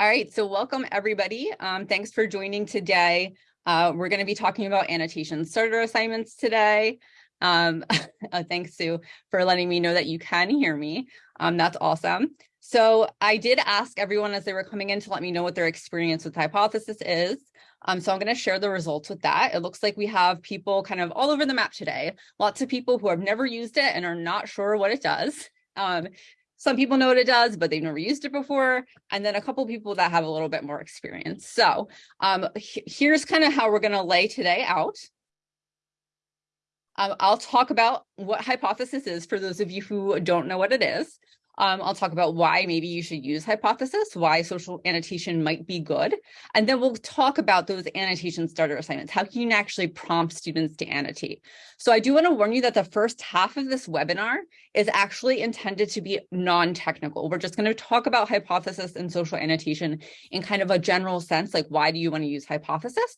All right, so welcome everybody. Um, thanks for joining today. Uh, we're going to be talking about annotation starter assignments today. Um, uh, thanks, Sue, for letting me know that you can hear me. Um, that's awesome. So I did ask everyone as they were coming in to let me know what their experience with hypothesis is. Um, so I'm going to share the results with that. It looks like we have people kind of all over the map today. Lots of people who have never used it and are not sure what it does. Um, some people know what it does, but they've never used it before. And then a couple people that have a little bit more experience. So um, here's kind of how we're going to lay today out. Um, I'll talk about what hypothesis is for those of you who don't know what it is. Um, I'll talk about why maybe you should use hypothesis, why social annotation might be good. And then we'll talk about those annotation starter assignments, how can you actually prompt students to annotate. So I do want to warn you that the first half of this webinar is actually intended to be non-technical. We're just going to talk about hypothesis and social annotation in kind of a general sense, like why do you want to use hypothesis?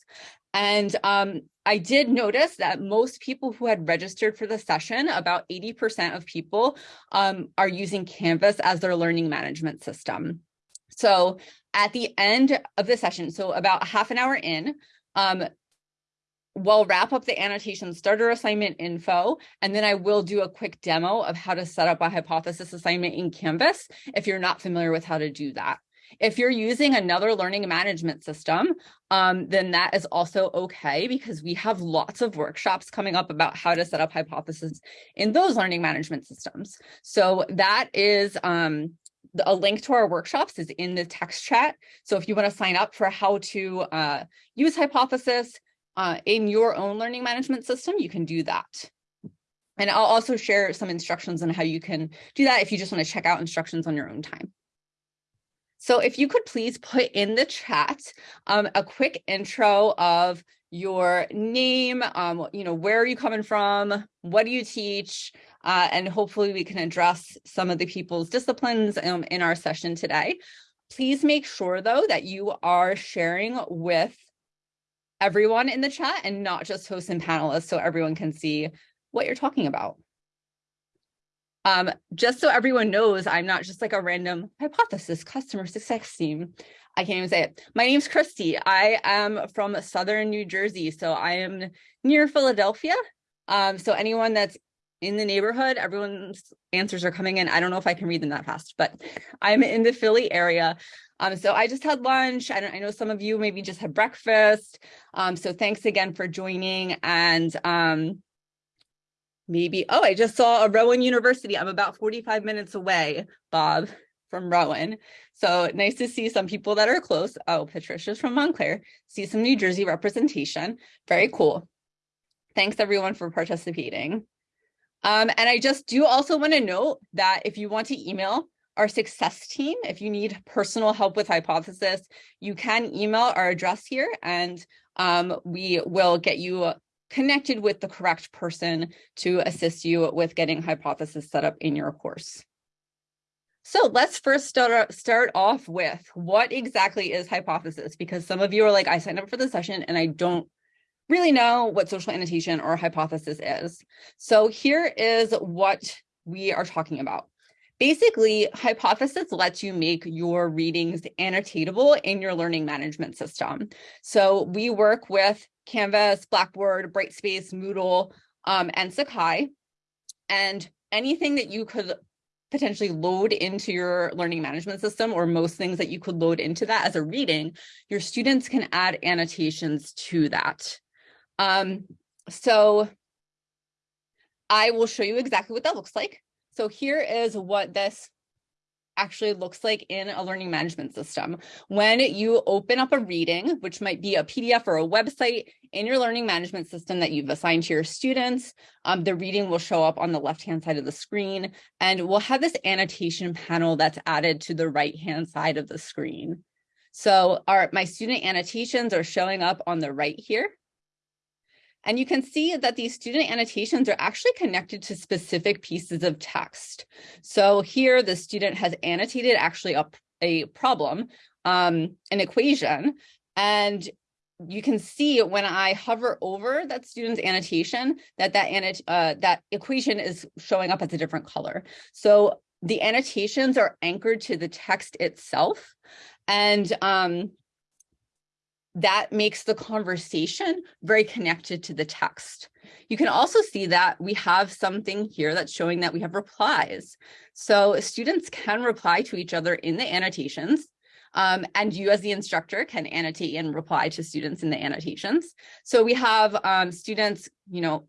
And um, I did notice that most people who had registered for the session, about 80% of people um, are using Canvas as their learning management system. So at the end of the session, so about half an hour in, um, we'll wrap up the annotation starter assignment info, and then I will do a quick demo of how to set up a hypothesis assignment in Canvas if you're not familiar with how to do that. If you're using another learning management system, um, then that is also okay because we have lots of workshops coming up about how to set up hypothesis in those learning management systems. So that is um, a link to our workshops is in the text chat. So if you want to sign up for how to uh, use hypothesis uh, in your own learning management system, you can do that. And I'll also share some instructions on how you can do that if you just want to check out instructions on your own time. So if you could please put in the chat um, a quick intro of your name, um, you know, where are you coming from? What do you teach? Uh, and hopefully we can address some of the people's disciplines um, in our session today. Please make sure though that you are sharing with everyone in the chat and not just hosts and panelists so everyone can see what you're talking about. Um, just so everyone knows, I'm not just like a random hypothesis customer success team. I can't even say it. My name's Christy. I am from Southern New Jersey. So I am near Philadelphia. Um, so anyone that's in the neighborhood, everyone's answers are coming in. I don't know if I can read them that fast, but I'm in the Philly area. Um, so I just had lunch. I, I know some of you maybe just had breakfast. Um, so thanks again for joining. And um, maybe, oh, I just saw a Rowan University. I'm about 45 minutes away, Bob, from Rowan. So nice to see some people that are close. Oh, Patricia's from Montclair. See some New Jersey representation. Very cool. Thanks everyone for participating. Um, and I just do also want to note that if you want to email our success team, if you need personal help with hypothesis, you can email our address here and um, we will get you connected with the correct person to assist you with getting hypothesis set up in your course. So let's first start, start off with what exactly is hypothesis? Because some of you are like, I signed up for the session and I don't really know what social annotation or hypothesis is. So here is what we are talking about. Basically, hypothesis lets you make your readings annotatable in your learning management system. So we work with Canvas, Blackboard, Brightspace, Moodle, um, and Sakai. And anything that you could potentially load into your learning management system or most things that you could load into that as a reading, your students can add annotations to that. Um, so I will show you exactly what that looks like. So here is what this actually looks like in a learning management system. When you open up a reading, which might be a PDF or a website in your learning management system that you've assigned to your students, um, the reading will show up on the left-hand side of the screen, and we'll have this annotation panel that's added to the right-hand side of the screen. So our my student annotations are showing up on the right here. And you can see that these student annotations are actually connected to specific pieces of text. So here the student has annotated actually a, a problem, um, an equation, and you can see when I hover over that student's annotation that that, uh, that equation is showing up as a different color. So the annotations are anchored to the text itself. And um, that makes the conversation very connected to the text. You can also see that we have something here that's showing that we have replies. So students can reply to each other in the annotations. Um, and you as the instructor can annotate and reply to students in the annotations. So we have um, students, you know,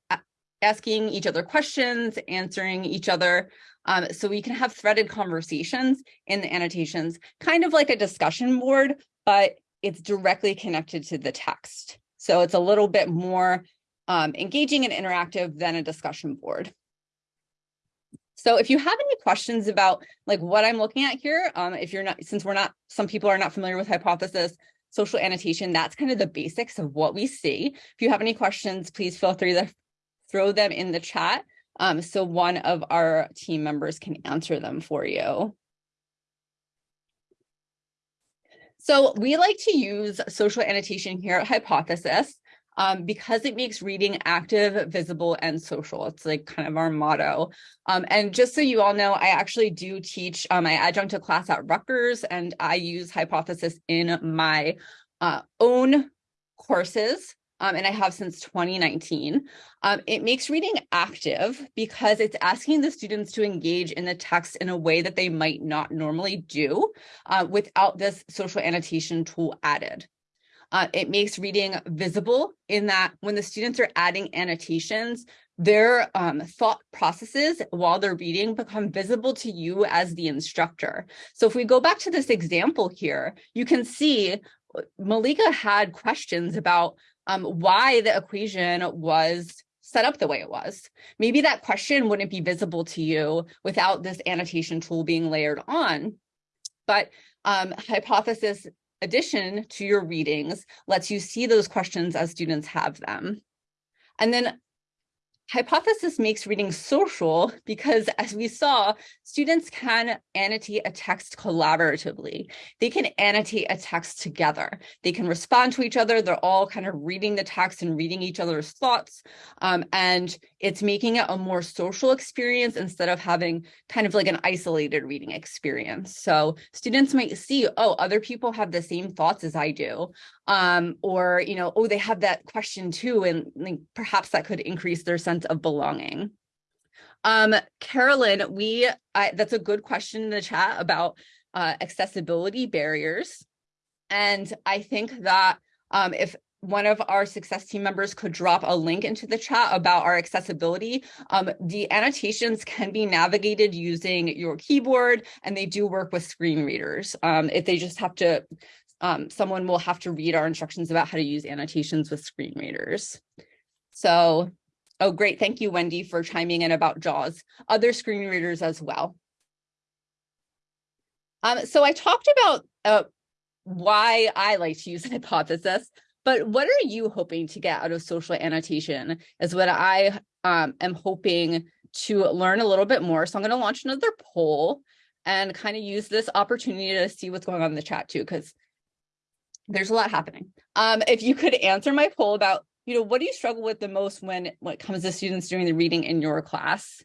asking each other questions, answering each other. Um, so we can have threaded conversations in the annotations, kind of like a discussion board, but it's directly connected to the text. So it's a little bit more um, engaging and interactive than a discussion board. So if you have any questions about like what I'm looking at here, um, if you're not, since we're not, some people are not familiar with hypothesis, social annotation, that's kind of the basics of what we see. If you have any questions, please feel free to throw them in the chat um, so one of our team members can answer them for you. So we like to use social annotation here at Hypothesis um, because it makes reading active, visible, and social. It's like kind of our motto. Um, and just so you all know, I actually do teach um, my adjunct class at Rutgers, and I use Hypothesis in my uh, own courses um, and I have since 2019. Um, it makes reading active because it's asking the students to engage in the text in a way that they might not normally do uh, without this social annotation tool added. Uh, it makes reading visible in that when the students are adding annotations, their um, thought processes while they're reading become visible to you as the instructor. So if we go back to this example here, you can see uh, Malika had questions about um, why the equation was set up the way it was. Maybe that question wouldn't be visible to you without this annotation tool being layered on. But um, hypothesis addition to your readings lets you see those questions as students have them. And then Hypothesis makes reading social because as we saw, students can annotate a text collaboratively. They can annotate a text together. They can respond to each other. They're all kind of reading the text and reading each other's thoughts. Um, and it's making it a more social experience instead of having kind of like an isolated reading experience. So students might see, oh, other people have the same thoughts as I do um, or, you know, oh, they have that question too, and like, perhaps that could increase their sense of belonging. Um, Carolyn, we, I, that's a good question in the chat about uh, accessibility barriers. And I think that um, if one of our success team members could drop a link into the chat about our accessibility. Um, the annotations can be navigated using your keyboard and they do work with screen readers. Um, if they just have to um, someone will have to read our instructions about how to use annotations with screen readers. So, oh, great. Thank you, Wendy, for chiming in about JAWS, other screen readers as well. Um, so I talked about uh, why I like to use hypothesis, but what are you hoping to get out of social annotation is what I um, am hoping to learn a little bit more. So I'm going to launch another poll and kind of use this opportunity to see what's going on in the chat too, because there's a lot happening. Um, if you could answer my poll about, you know, what do you struggle with the most when, when it comes to students doing the reading in your class?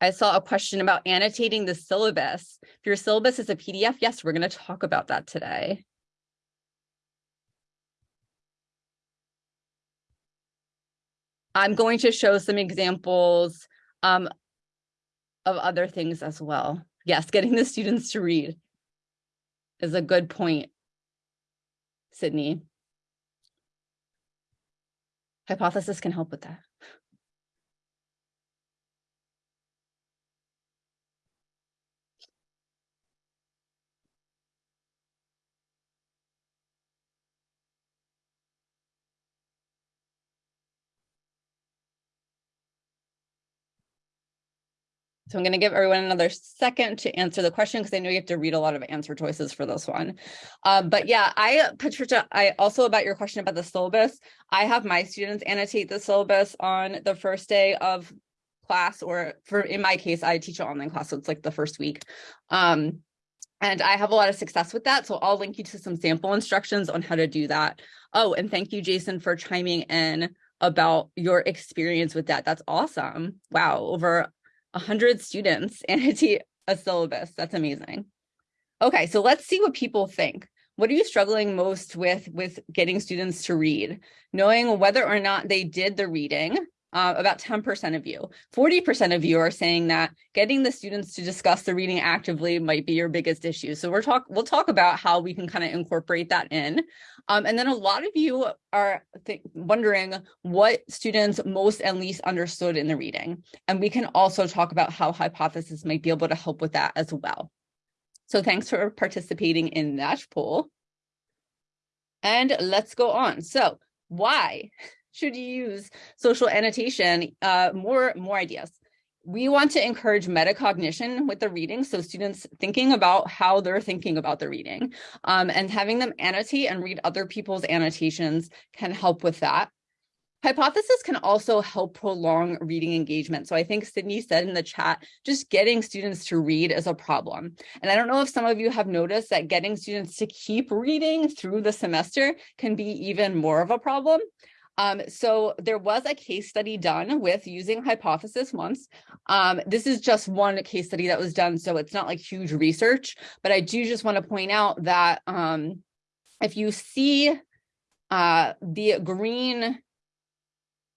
I saw a question about annotating the syllabus. If your syllabus is a PDF, yes, we're going to talk about that today. I'm going to show some examples um, of other things as well yes, getting the students to read is a good point, Sydney. Hypothesis can help with that. So I'm going to give everyone another second to answer the question because I know you have to read a lot of answer choices for this one. Um, but yeah, I, Patricia, I also about your question about the syllabus, I have my students annotate the syllabus on the first day of class or for in my case, I teach an online class, so it's like the first week. Um, and I have a lot of success with that. So I'll link you to some sample instructions on how to do that. Oh, and thank you, Jason, for chiming in about your experience with that. That's awesome. Wow, over 100 students annotate a syllabus. That's amazing. Okay, so let's see what people think. What are you struggling most with with getting students to read? Knowing whether or not they did the reading, uh, about 10% of you. 40% of you are saying that getting the students to discuss the reading actively might be your biggest issue. So we're talk we'll talk about how we can kind of incorporate that in. Um, and then a lot of you are wondering what students most and least understood in the reading. And we can also talk about how hypothesis might be able to help with that as well. So thanks for participating in that poll. And let's go on. So why should you use social annotation? Uh, more, more ideas. We want to encourage metacognition with the reading. So students thinking about how they're thinking about the reading um, and having them annotate and read other people's annotations can help with that. Hypothesis can also help prolong reading engagement. So I think Sydney said in the chat, just getting students to read is a problem. And I don't know if some of you have noticed that getting students to keep reading through the semester can be even more of a problem. Um, so there was a case study done with using hypothesis once. Um, this is just one case study that was done, so it's not like huge research, but I do just want to point out that um, if you see uh, the green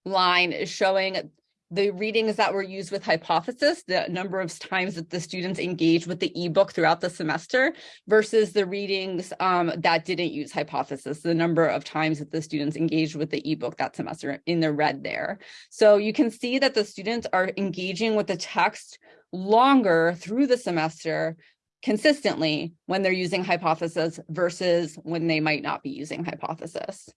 line is showing the readings that were used with hypothesis, the number of times that the students engaged with the ebook throughout the semester versus the readings um, that didn't use hypothesis, the number of times that the students engaged with the ebook that semester in the red there. So you can see that the students are engaging with the text longer through the semester consistently when they're using hypothesis versus when they might not be using hypothesis.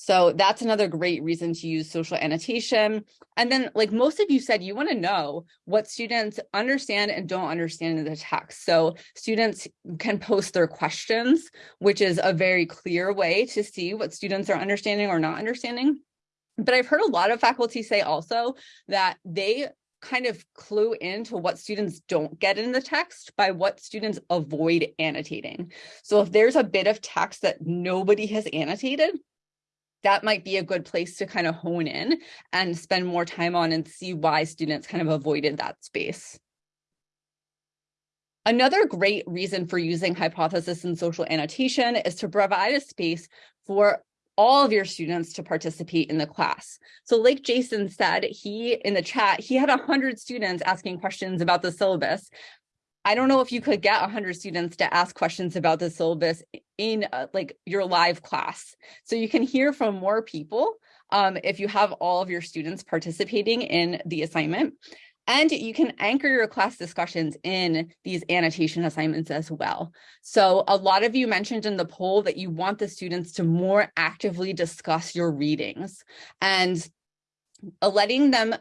So that's another great reason to use social annotation. And then like most of you said, you wanna know what students understand and don't understand in the text. So students can post their questions, which is a very clear way to see what students are understanding or not understanding. But I've heard a lot of faculty say also that they kind of clue into what students don't get in the text by what students avoid annotating. So if there's a bit of text that nobody has annotated, that might be a good place to kind of hone in and spend more time on and see why students kind of avoided that space. Another great reason for using hypothesis and social annotation is to provide a space for all of your students to participate in the class. So like Jason said, he in the chat, he had 100 students asking questions about the syllabus. I don't know if you could get 100 students to ask questions about the syllabus in uh, like your live class. So you can hear from more people um, if you have all of your students participating in the assignment. And you can anchor your class discussions in these annotation assignments as well. So a lot of you mentioned in the poll that you want the students to more actively discuss your readings and letting them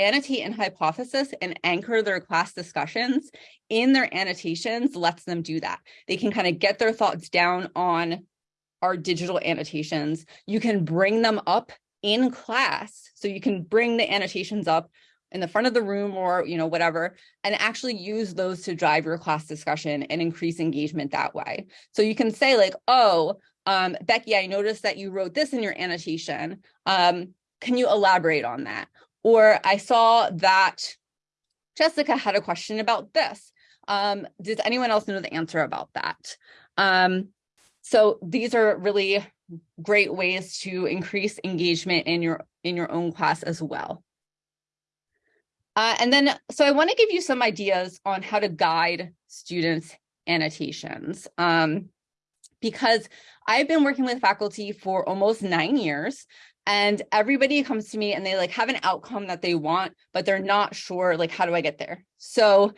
annotate an hypothesis and anchor their class discussions in their annotations lets them do that. They can kind of get their thoughts down on our digital annotations. You can bring them up in class. So you can bring the annotations up in the front of the room or, you know, whatever, and actually use those to drive your class discussion and increase engagement that way. So you can say like, oh, um, Becky, I noticed that you wrote this in your annotation. Um, can you elaborate on that? Or I saw that Jessica had a question about this. Um, does anyone else know the answer about that? Um, so these are really great ways to increase engagement in your in your own class as well. Uh, and then, so I want to give you some ideas on how to guide students annotations. Um, because I've been working with faculty for almost nine years and everybody comes to me and they like have an outcome that they want, but they're not sure like, how do I get there? So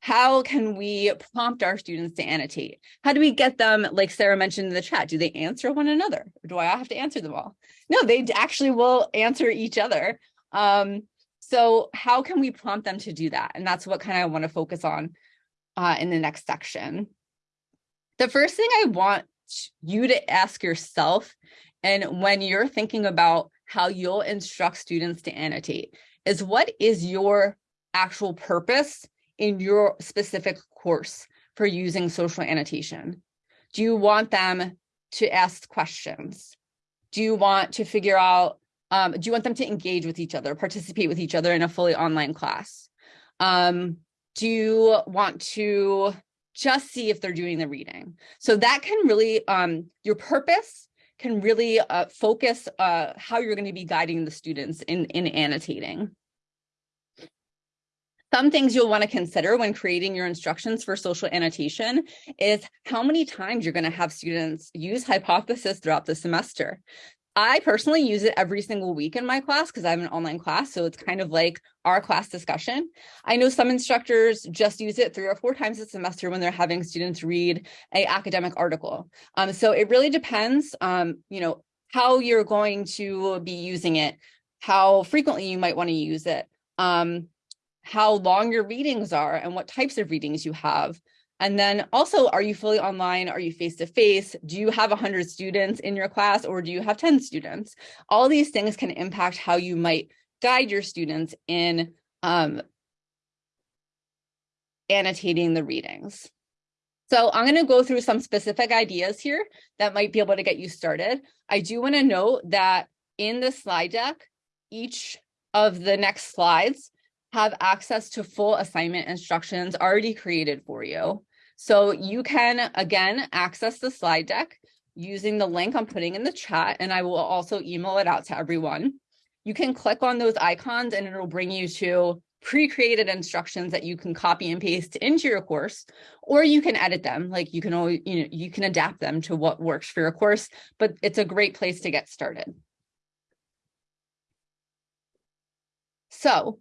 how can we prompt our students to annotate? How do we get them, like Sarah mentioned in the chat, do they answer one another? Or do I have to answer them all? No, they actually will answer each other. Um, so how can we prompt them to do that? And that's what kind of I want to focus on uh, in the next section. The first thing I want you to ask yourself and when you're thinking about how you'll instruct students to annotate is what is your actual purpose in your specific course for using social annotation? Do you want them to ask questions? Do you want to figure out, um, do you want them to engage with each other, participate with each other in a fully online class? Um, do you want to just see if they're doing the reading? So that can really, um, your purpose can really uh, focus uh, how you're going to be guiding the students in, in annotating. Some things you'll want to consider when creating your instructions for social annotation is how many times you're going to have students use hypothesis throughout the semester. I personally use it every single week in my class because I have an online class. So it's kind of like our class discussion. I know some instructors just use it three or four times a semester when they're having students read a academic article. Um, so it really depends, um, you know, how you're going to be using it, how frequently you might want to use it. Um, how long your readings are and what types of readings you have. And then also, are you fully online? Are you face-to-face? -face? Do you have 100 students in your class or do you have 10 students? All these things can impact how you might guide your students in um, annotating the readings. So I'm going to go through some specific ideas here that might be able to get you started. I do want to note that in the slide deck, each of the next slides have access to full assignment instructions already created for you. So you can, again, access the slide deck using the link I'm putting in the chat, and I will also email it out to everyone. You can click on those icons and it'll bring you to pre-created instructions that you can copy and paste into your course, or you can edit them. Like you can always, you know, you can adapt them to what works for your course, but it's a great place to get started. So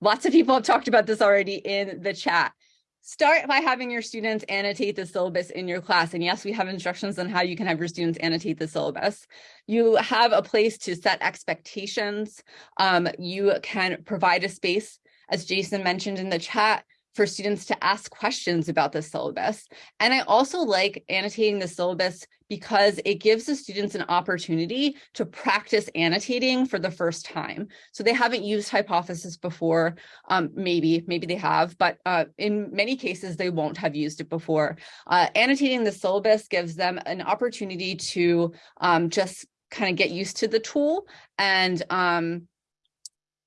Lots of people have talked about this already in the chat. Start by having your students annotate the syllabus in your class. And yes, we have instructions on how you can have your students annotate the syllabus. You have a place to set expectations. Um, you can provide a space, as Jason mentioned in the chat, for students to ask questions about the syllabus. And I also like annotating the syllabus because it gives the students an opportunity to practice annotating for the first time. So they haven't used hypothesis before, um, maybe, maybe they have, but uh, in many cases, they won't have used it before. Uh, annotating the syllabus gives them an opportunity to um, just kind of get used to the tool and, um,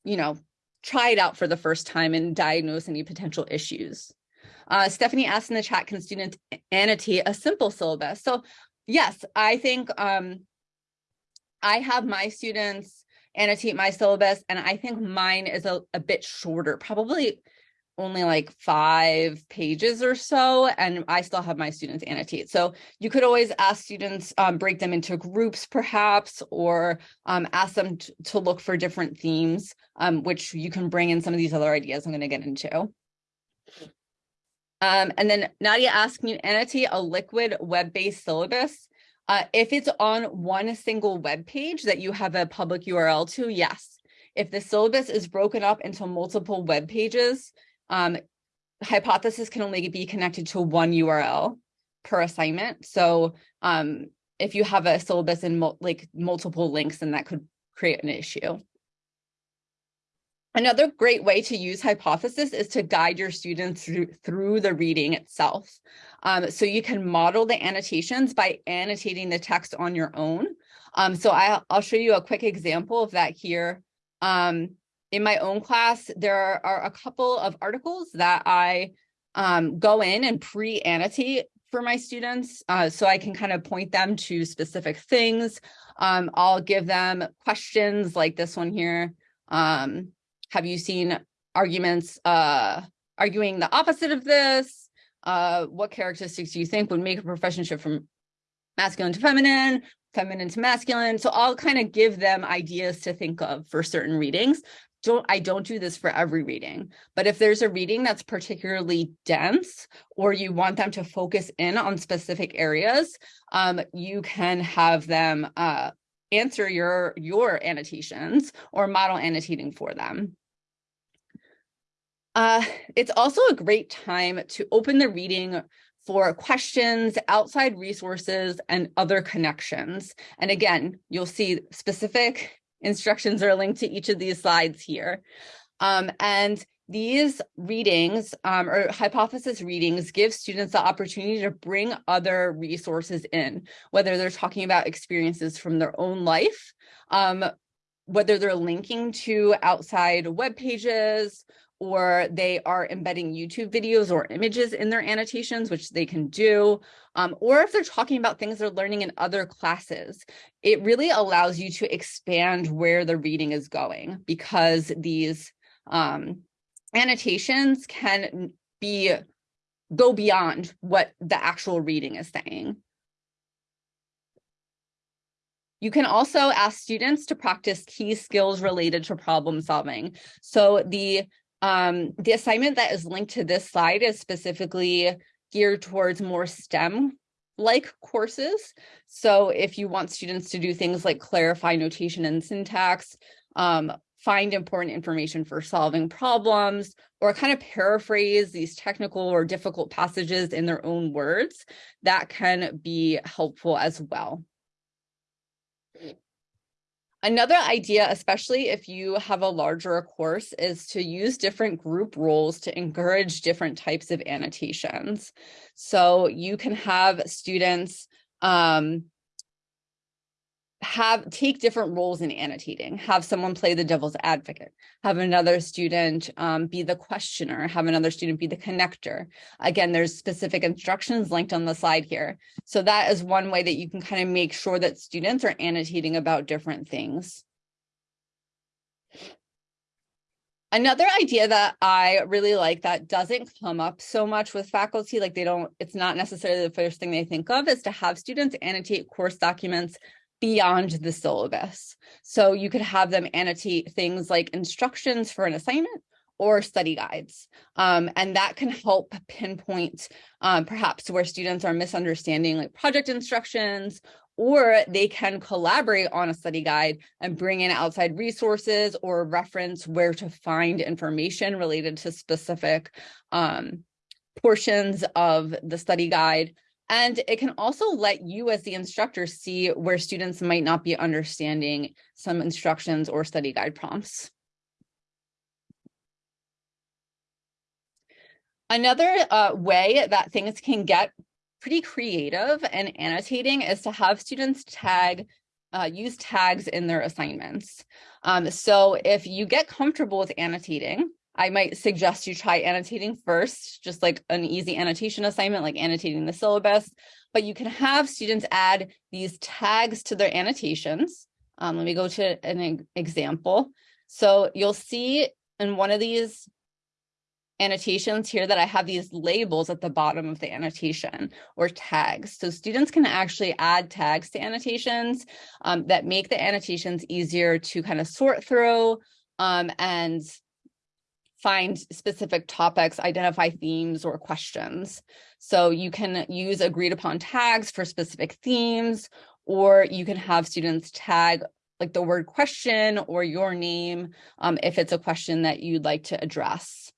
you know, try it out for the first time and diagnose any potential issues. Uh, Stephanie asked in the chat, can students annotate a simple syllabus? So yes, I think um, I have my students annotate my syllabus and I think mine is a, a bit shorter, probably only like five pages or so, and I still have my students annotate. So you could always ask students, um, break them into groups perhaps, or um, ask them to look for different themes, um, which you can bring in some of these other ideas I'm gonna get into. Um, and then Nadia asked, me annotate a liquid web-based syllabus? Uh, if it's on one single web page that you have a public URL to, yes. If the syllabus is broken up into multiple web pages, um, hypothesis can only be connected to one URL per assignment. So um, if you have a syllabus and like multiple links, then that could create an issue. Another great way to use hypothesis is to guide your students through, through the reading itself. Um, so you can model the annotations by annotating the text on your own. Um, so I, will show you a quick example of that here. Um, in my own class, there are a couple of articles that I um, go in and pre-annotate for my students uh, so I can kind of point them to specific things. Um, I'll give them questions like this one here. Um, have you seen arguments uh, arguing the opposite of this? Uh, what characteristics do you think would make a profession shift from masculine to feminine, feminine to masculine? So I'll kind of give them ideas to think of for certain readings don't I don't do this for every reading, but if there's a reading that's particularly dense or you want them to focus in on specific areas, um, you can have them uh, answer your your annotations or model annotating for them. Uh, it's also a great time to open the reading for questions, outside resources, and other connections. And again, you'll see specific Instructions are linked to each of these slides here. Um, and these readings um, or hypothesis readings give students the opportunity to bring other resources in, whether they're talking about experiences from their own life, um, whether they're linking to outside web pages or they are embedding YouTube videos or images in their annotations, which they can do, um, or if they're talking about things they're learning in other classes, it really allows you to expand where the reading is going because these um, annotations can be go beyond what the actual reading is saying. You can also ask students to practice key skills related to problem solving. So the um, the assignment that is linked to this slide is specifically geared towards more STEM like courses. So if you want students to do things like clarify notation and syntax, um, find important information for solving problems, or kind of paraphrase these technical or difficult passages in their own words, that can be helpful as well. Another idea, especially if you have a larger course, is to use different group roles to encourage different types of annotations. So you can have students um, have take different roles in annotating have someone play the devil's advocate have another student um, be the questioner have another student be the connector. Again there's specific instructions linked on the slide here. So that is one way that you can kind of make sure that students are annotating about different things. Another idea that I really like that doesn't come up so much with faculty, like they don't, it's not necessarily the first thing they think of, is to have students annotate course documents beyond the syllabus. So you could have them annotate things like instructions for an assignment or study guides. Um, and that can help pinpoint um, perhaps where students are misunderstanding like project instructions, or they can collaborate on a study guide and bring in outside resources or reference where to find information related to specific um, portions of the study guide and it can also let you as the instructor see where students might not be understanding some instructions or study guide prompts. Another uh, way that things can get pretty creative and annotating is to have students tag, uh, use tags in their assignments. Um, so if you get comfortable with annotating, I might suggest you try annotating first, just like an easy annotation assignment, like annotating the syllabus, but you can have students add these tags to their annotations. Um, let me go to an example. So you'll see in one of these annotations here that I have these labels at the bottom of the annotation or tags. So students can actually add tags to annotations um, that make the annotations easier to kind of sort through um, and find specific topics, identify themes or questions. So you can use agreed upon tags for specific themes, or you can have students tag like the word question or your name um, if it's a question that you'd like to address.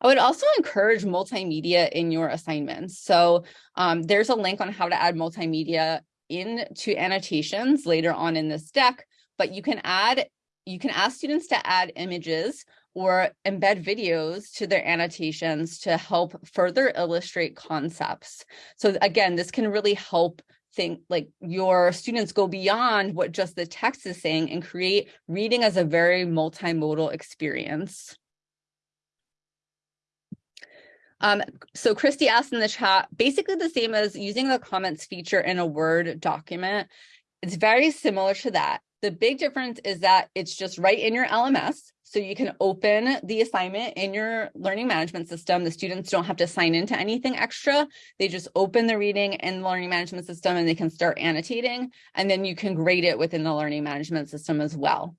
I would also encourage multimedia in your assignments. So um, there's a link on how to add multimedia into annotations later on in this deck, but you can add you can ask students to add images or embed videos to their annotations to help further illustrate concepts. So again, this can really help think like your students go beyond what just the text is saying and create reading as a very multimodal experience. Um, so Christy asked in the chat, basically the same as using the comments feature in a Word document. It's very similar to that. The big difference is that it's just right in your LMS. So you can open the assignment in your learning management system. The students don't have to sign into anything extra. They just open the reading in the learning management system and they can start annotating. And then you can grade it within the learning management system as well.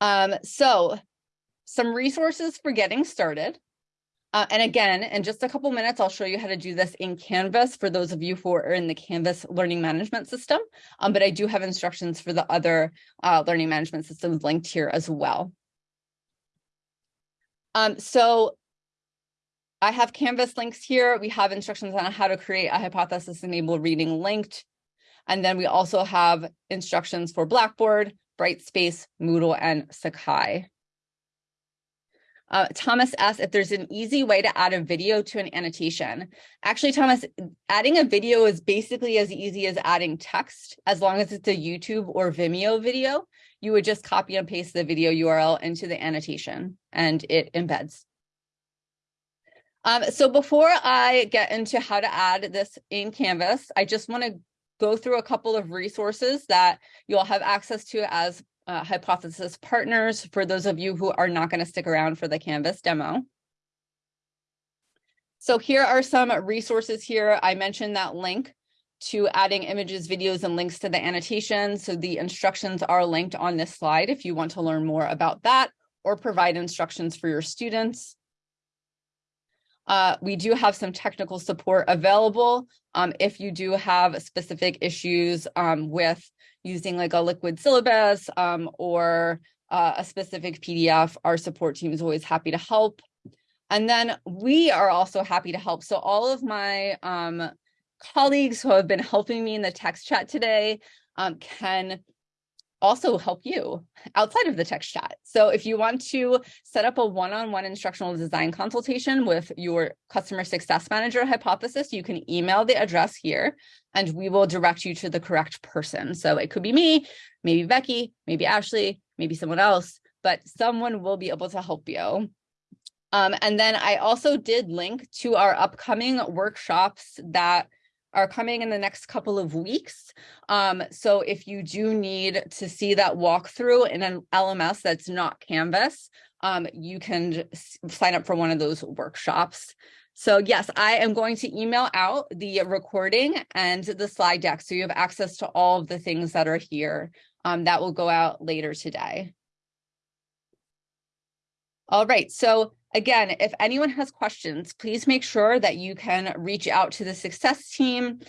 Um, so some resources for getting started. Uh, and again, in just a couple minutes, I'll show you how to do this in Canvas for those of you who are in the Canvas learning management system. Um, but I do have instructions for the other uh, learning management systems linked here as well. Um, so I have Canvas links here. We have instructions on how to create a hypothesis-enabled reading linked. And then we also have instructions for Blackboard, Brightspace, Moodle, and Sakai. Uh, Thomas asked if there's an easy way to add a video to an annotation. Actually, Thomas, adding a video is basically as easy as adding text, as long as it's a YouTube or Vimeo video. You would just copy and paste the video URL into the annotation and it embeds. Um, so before I get into how to add this in Canvas, I just want to go through a couple of resources that you'll have access to as uh, hypothesis partners for those of you who are not going to stick around for the Canvas demo. So here are some resources here. I mentioned that link to adding images, videos, and links to the annotation. So the instructions are linked on this slide if you want to learn more about that or provide instructions for your students. Uh, we do have some technical support available um, if you do have specific issues um, with using like a liquid syllabus um, or uh, a specific PDF, our support team is always happy to help. And then we are also happy to help. So all of my um, colleagues who have been helping me in the text chat today um, can also help you outside of the text chat. So if you want to set up a one-on-one -on -one instructional design consultation with your customer success manager hypothesis, you can email the address here and we will direct you to the correct person. So it could be me, maybe Becky, maybe Ashley, maybe someone else, but someone will be able to help you. Um, and then I also did link to our upcoming workshops that are coming in the next couple of weeks. Um, so if you do need to see that walkthrough in an LMS that's not Canvas, um, you can sign up for one of those workshops. So yes, I am going to email out the recording and the slide deck so you have access to all of the things that are here. Um, that will go out later today. All right, so again, if anyone has questions, please make sure that you can reach out to the success team